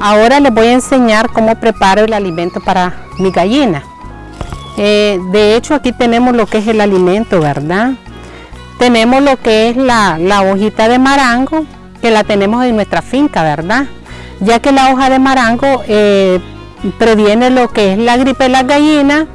ahora les voy a enseñar cómo preparo el alimento para mi gallina. Eh, de hecho aquí tenemos lo que es el alimento, ¿verdad? Tenemos lo que es la, hojita de marango, que la tenemos en nuestra finca, ¿verdad? Ya que la hoja de marango eh, previene lo que es la gripe de las gallinas,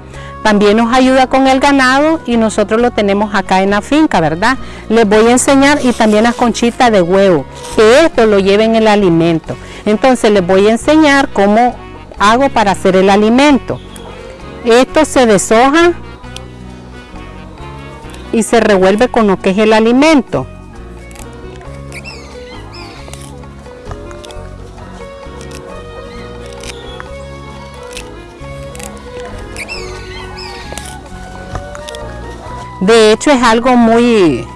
también nos ayuda con el ganado y nosotros lo tenemos acá en la finca, ¿verdad? Les voy a enseñar y también las conchitas de huevo, que esto lo lleven el alimento. Entonces les voy a enseñar cómo hago para hacer el alimento. Esto se deshoja y se revuelve con lo que es el alimento. De hecho es algo muy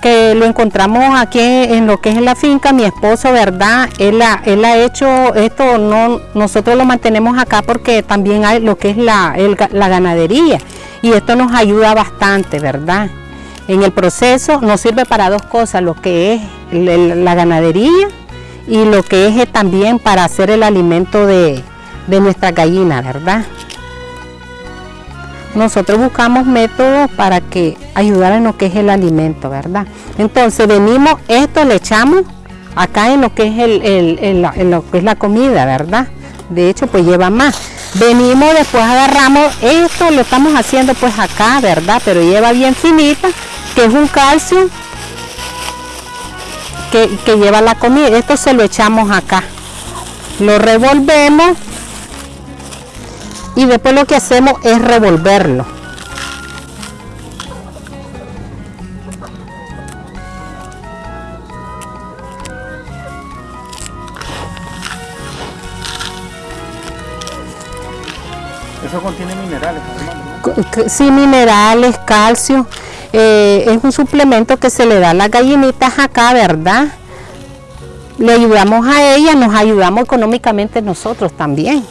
que lo encontramos aquí en lo que es la finca, mi esposo, ¿verdad? Él ha, él ha hecho esto, no, nosotros lo mantenemos acá porque también hay lo que es la, la ganadería y esto nos ayuda bastante, ¿verdad? En el proceso nos sirve para dos cosas, lo que es la ganadería y lo que es también para hacer el alimento de, de nuestra gallina, ¿verdad? Nosotros buscamos métodos para que ayudar en lo que es el alimento, ¿verdad? Entonces venimos, esto le echamos acá en lo que es, el, lo que es la comida, ¿verdad? De hecho, pues lleva más. Venimos, después agarramos, esto lo estamos haciendo pues acá, ¿verdad? Pero lleva bien finita, que es un calcio que, que lleva la comida. Esto se lo echamos acá. Lo revolvemos y después lo que hacemos es revolverlo. Eso contiene minerales, Sí, minerales, calcio. Eh, es un suplemento que se le da a las gallinitas acá, ¿verdad? Le ayudamos a ellas, nos ayudamos económicamente nosotros también.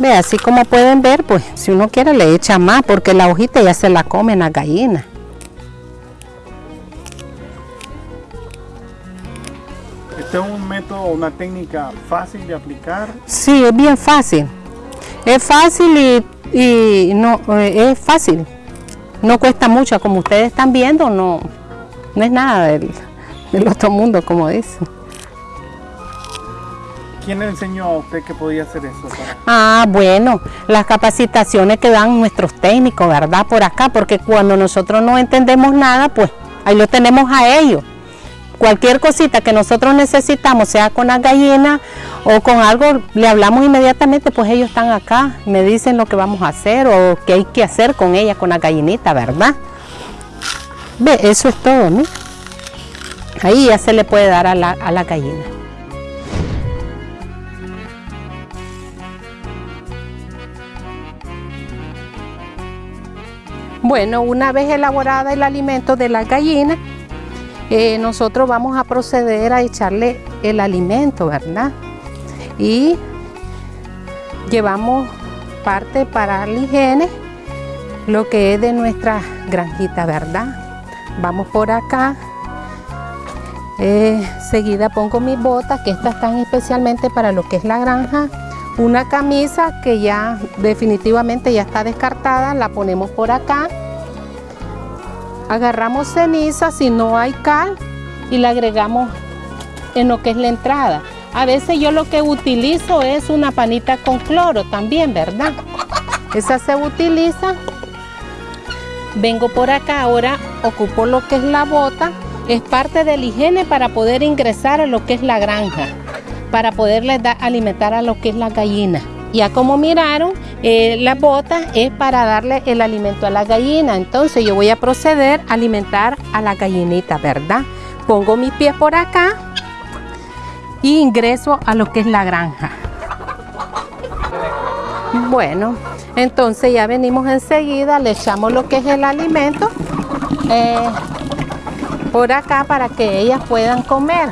Ve, así como pueden ver, pues si uno quiere le echa más porque la hojita ya se la comen las gallinas. ¿Este es un método, una técnica fácil de aplicar? Sí, es bien fácil. Es fácil y, no eh, es fácil. No cuesta mucho, como ustedes están viendo, no, no es nada del, del otro mundo, como dicen. ¿Quién le enseñó a usted que podía hacer eso? Ah, bueno, las capacitaciones que dan nuestros técnicos, ¿verdad? Por acá, porque cuando nosotros no entendemos nada, pues ahí lo tenemos a ellos. Cualquier cosita que nosotros necesitamos, sea con las gallinas o con algo, le hablamos inmediatamente, pues ellos están acá, me dicen lo que vamos a hacer o qué hay que hacer con ella, con la gallinita, ¿verdad? Ve, eso es todo, ¿no? Ahí ya se le puede dar a la, a la gallina. Bueno, una vez elaborada el alimento de la gallina, eh, nosotros vamos a proceder a echarle el alimento, ¿verdad? Y llevamos parte para la higiene, lo que es de nuestra granjita, ¿verdad? Vamos por acá. Eh, seguida pongo mis botas, que estas están especialmente para lo que es la granja. Una camisa que ya definitivamente ya está descartada, la ponemos por acá. Agarramos ceniza si no hay cal y la agregamos en lo que es la entrada. A veces yo lo que utilizo es una panita con cloro también, ¿verdad? Esa se utiliza. Vengo por acá, ahora ocupo lo que es la bota. Es parte de la higiene para poder ingresar a lo que es la granja para poderles alimentar a lo que es la gallina. Ya como miraron, eh, la bota es para darle el alimento a la gallina. Entonces yo voy a proceder a alimentar a la gallinita, ¿verdad? Pongo mis pies por acá y ingreso a lo que es la granja. Bueno, entonces ya venimos enseguida, le echamos lo que es el alimento eh, por acá para que ellas puedan comer.